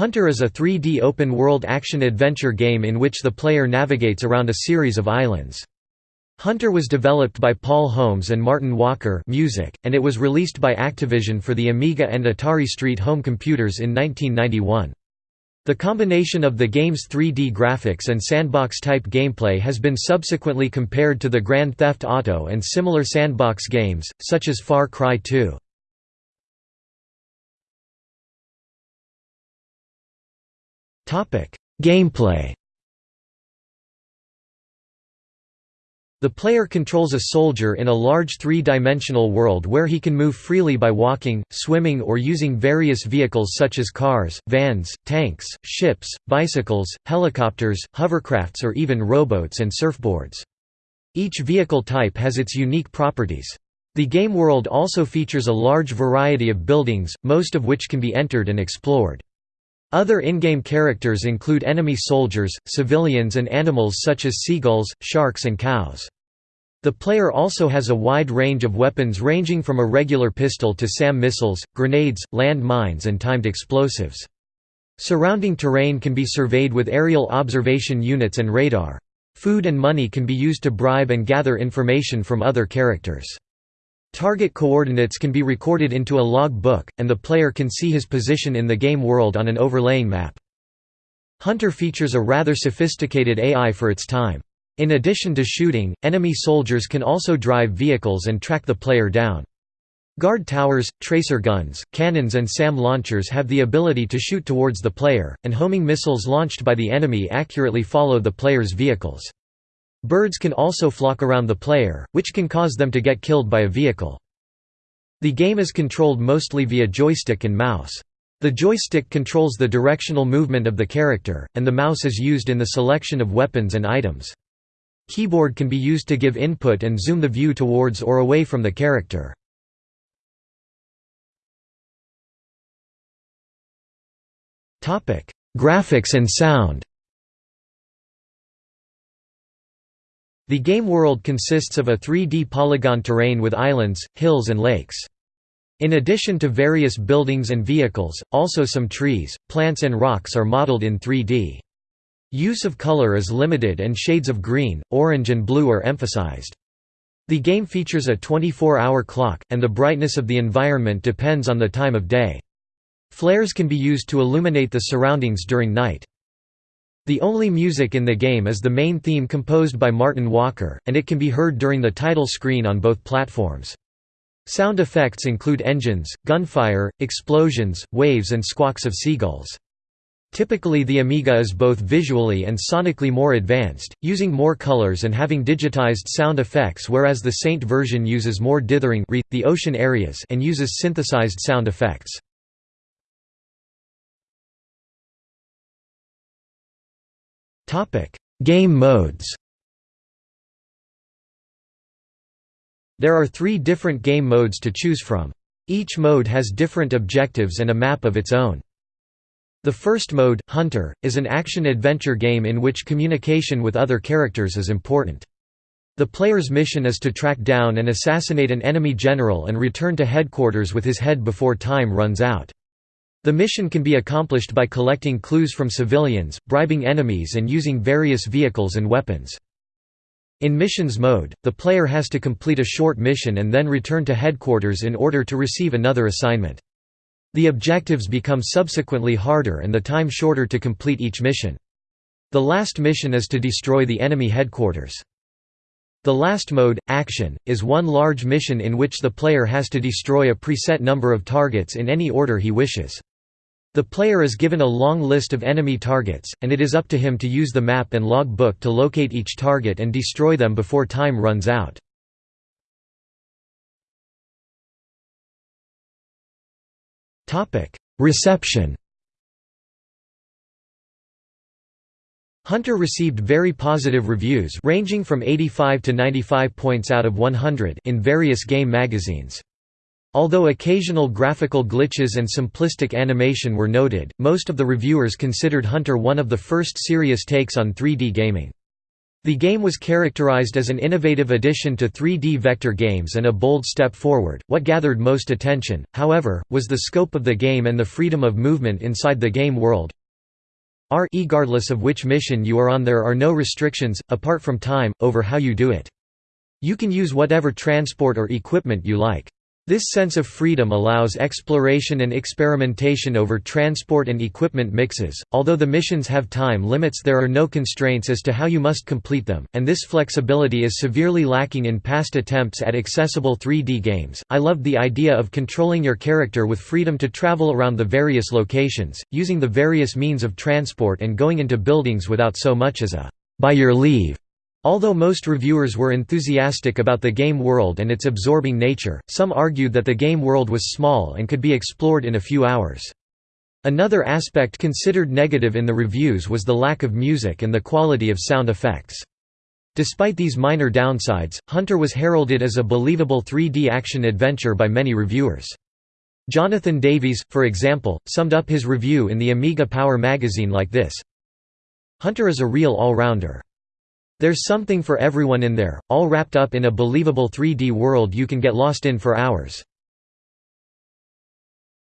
Hunter is a 3D open-world action-adventure game in which the player navigates around a series of islands. Hunter was developed by Paul Holmes and Martin Walker music, and it was released by Activision for the Amiga and Atari ST home computers in 1991. The combination of the game's 3D graphics and sandbox-type gameplay has been subsequently compared to the Grand Theft Auto and similar sandbox games, such as Far Cry 2. Gameplay The player controls a soldier in a large three-dimensional world where he can move freely by walking, swimming or using various vehicles such as cars, vans, tanks, ships, bicycles, helicopters, hovercrafts or even rowboats and surfboards. Each vehicle type has its unique properties. The game world also features a large variety of buildings, most of which can be entered and explored. Other in-game characters include enemy soldiers, civilians and animals such as seagulls, sharks and cows. The player also has a wide range of weapons ranging from a regular pistol to SAM missiles, grenades, land mines and timed explosives. Surrounding terrain can be surveyed with aerial observation units and radar. Food and money can be used to bribe and gather information from other characters. Target coordinates can be recorded into a log book, and the player can see his position in the game world on an overlaying map. Hunter features a rather sophisticated AI for its time. In addition to shooting, enemy soldiers can also drive vehicles and track the player down. Guard towers, tracer guns, cannons and SAM launchers have the ability to shoot towards the player, and homing missiles launched by the enemy accurately follow the player's vehicles. Birds can also flock around the player, which can cause them to get killed by a vehicle. The game is controlled mostly via joystick and mouse. The joystick controls the directional movement of the character, and the mouse is used in the selection of weapons and items. Keyboard can be used to give input and zoom the view towards or away from the character. Graphics and sound The game world consists of a 3D polygon terrain with islands, hills and lakes. In addition to various buildings and vehicles, also some trees, plants and rocks are modeled in 3D. Use of color is limited and shades of green, orange and blue are emphasized. The game features a 24-hour clock, and the brightness of the environment depends on the time of day. Flares can be used to illuminate the surroundings during night. The only music in the game is the main theme composed by Martin Walker, and it can be heard during the title screen on both platforms. Sound effects include engines, gunfire, explosions, waves and squawks of seagulls. Typically the Amiga is both visually and sonically more advanced, using more colors and having digitized sound effects whereas the Saint version uses more dithering the ocean areas and uses synthesized sound effects. Game modes There are three different game modes to choose from. Each mode has different objectives and a map of its own. The first mode, Hunter, is an action-adventure game in which communication with other characters is important. The player's mission is to track down and assassinate an enemy general and return to headquarters with his head before time runs out. The mission can be accomplished by collecting clues from civilians, bribing enemies and using various vehicles and weapons. In missions mode, the player has to complete a short mission and then return to headquarters in order to receive another assignment. The objectives become subsequently harder and the time shorter to complete each mission. The last mission is to destroy the enemy headquarters. The last mode, Action, is one large mission in which the player has to destroy a preset number of targets in any order he wishes. The player is given a long list of enemy targets, and it is up to him to use the map and log book to locate each target and destroy them before time runs out. Reception Hunter received very positive reviews ranging from 85 to 95 points out of 100 in various game magazines. Although occasional graphical glitches and simplistic animation were noted, most of the reviewers considered Hunter one of the first serious takes on 3D gaming. The game was characterized as an innovative addition to 3D vector games and a bold step forward. What gathered most attention, however, was the scope of the game and the freedom of movement inside the game world. Regardless of which mission you are on there are no restrictions, apart from time, over how you do it. You can use whatever transport or equipment you like. This sense of freedom allows exploration and experimentation over transport and equipment mixes. Although the missions have time limits, there are no constraints as to how you must complete them, and this flexibility is severely lacking in past attempts at accessible 3D games. I loved the idea of controlling your character with freedom to travel around the various locations, using the various means of transport and going into buildings without so much as a by your leave Although most reviewers were enthusiastic about the game world and its absorbing nature, some argued that the game world was small and could be explored in a few hours. Another aspect considered negative in the reviews was the lack of music and the quality of sound effects. Despite these minor downsides, Hunter was heralded as a believable 3D action-adventure by many reviewers. Jonathan Davies, for example, summed up his review in the Amiga Power magazine like this, Hunter is a real all-rounder. There's something for everyone in there, all wrapped up in a believable 3D world you can get lost in for hours.